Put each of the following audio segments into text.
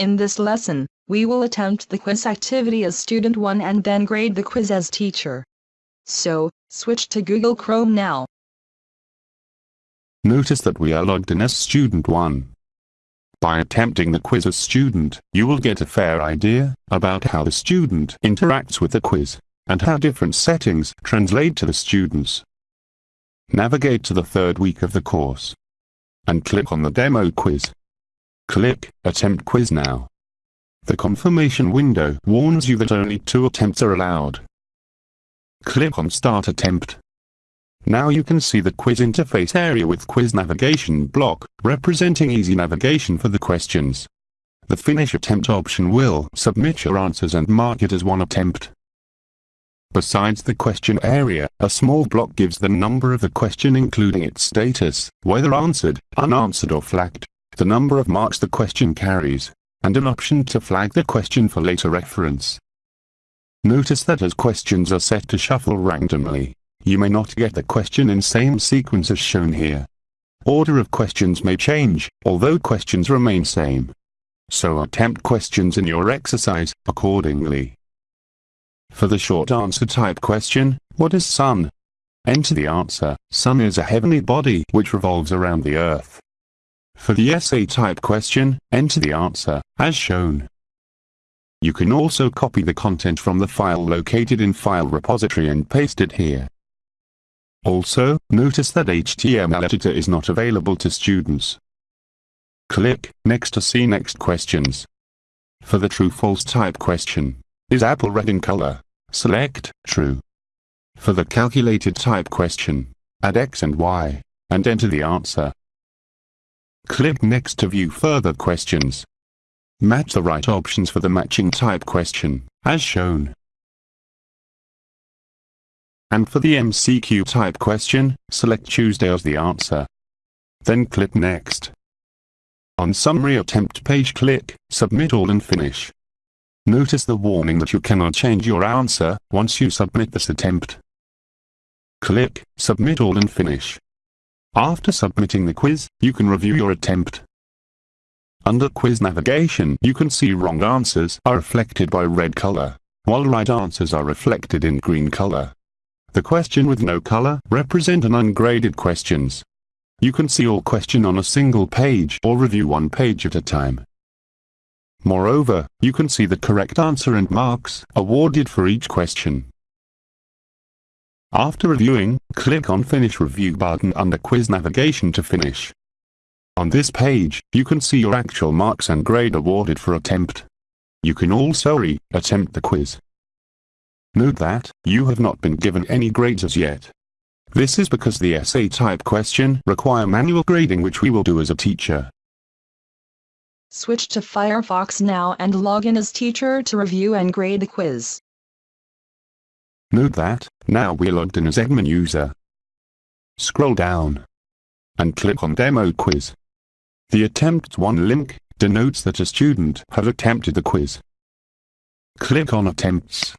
In this lesson, we will attempt the quiz activity as student 1 and then grade the quiz as teacher. So, switch to Google Chrome now. Notice that we are logged in as student 1. By attempting the quiz as student, you will get a fair idea about how the student interacts with the quiz, and how different settings translate to the students. Navigate to the third week of the course, and click on the demo quiz. Click Attempt Quiz Now. The confirmation window warns you that only two attempts are allowed. Click on Start Attempt. Now you can see the quiz interface area with quiz navigation block, representing easy navigation for the questions. The finish attempt option will submit your answers and mark it as one attempt. Besides the question area, a small block gives the number of the question including its status, whether answered, unanswered or flagged, the number of marks the question carries, and an option to flag the question for later reference. Notice that as questions are set to shuffle randomly, you may not get the question in same sequence as shown here. Order of questions may change, although questions remain same. So attempt questions in your exercise, accordingly. For the short answer type question, what is sun? Enter the answer, sun is a heavenly body which revolves around the earth. For the essay type question, enter the answer, as shown. You can also copy the content from the file located in File Repository and paste it here. Also, notice that HTML editor is not available to students. Click Next to see next questions. For the true-false type question, is apple red in color? Select True. For the calculated type question, add X and Y, and enter the answer. Click Next to view further questions. Match the right options for the matching type question, as shown. And for the MCQ type question, select Tuesday as the answer. Then click Next. On Summary Attempt page click Submit All and Finish. Notice the warning that you cannot change your answer once you submit this attempt. Click Submit All and Finish. After submitting the quiz, you can review your attempt. Under quiz navigation, you can see wrong answers are reflected by red color, while right answers are reflected in green color. The question with no color represent an ungraded questions. You can see all question on a single page or review one page at a time. Moreover, you can see the correct answer and marks awarded for each question. After reviewing, click on Finish Review button under Quiz Navigation to finish. On this page, you can see your actual marks and grade awarded for attempt. You can also re-attempt the quiz. Note that, you have not been given any grades as yet. This is because the essay type question require manual grading which we will do as a teacher. Switch to Firefox now and log in as teacher to review and grade the quiz. Note that, now we're logged in as admin user. Scroll down and click on Demo Quiz. The Attempt 1 link denotes that a student has attempted the quiz. Click on Attempts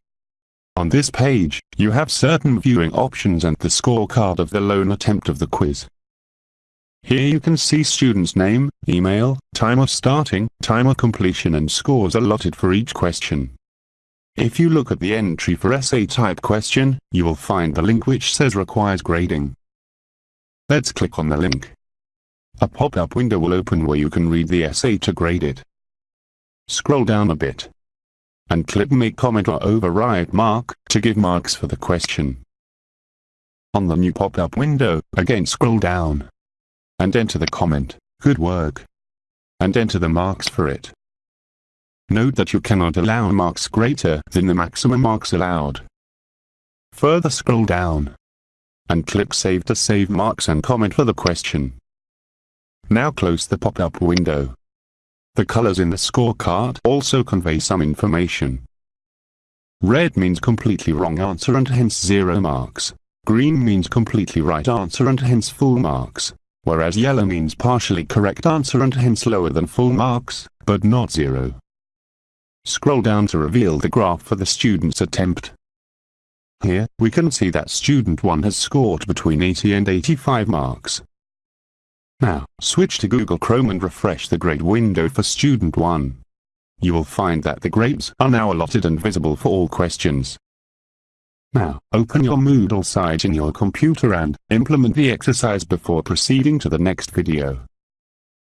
on this page, you have certain viewing options and the scorecard of the lone attempt of the quiz. Here you can see student's name, email, time of starting, time of completion and scores allotted for each question. If you look at the entry for essay type question, you will find the link which says requires grading. Let's click on the link. A pop-up window will open where you can read the essay to grade it. Scroll down a bit and click Make Comment or Override Mark to give marks for the question. On the new pop-up window, again scroll down and enter the comment, Good work, and enter the marks for it. Note that you cannot allow marks greater than the maximum marks allowed. Further scroll down and click Save to save marks and comment for the question. Now close the pop-up window. The colors in the scorecard also convey some information. Red means completely wrong answer and hence zero marks. Green means completely right answer and hence full marks. Whereas yellow means partially correct answer and hence lower than full marks, but not zero. Scroll down to reveal the graph for the student's attempt. Here, we can see that student 1 has scored between 80 and 85 marks. Now, switch to Google Chrome and refresh the grade window for Student 1. you will find that the grades are now allotted and visible for all questions. Now, open your Moodle site in your computer and implement the exercise before proceeding to the next video.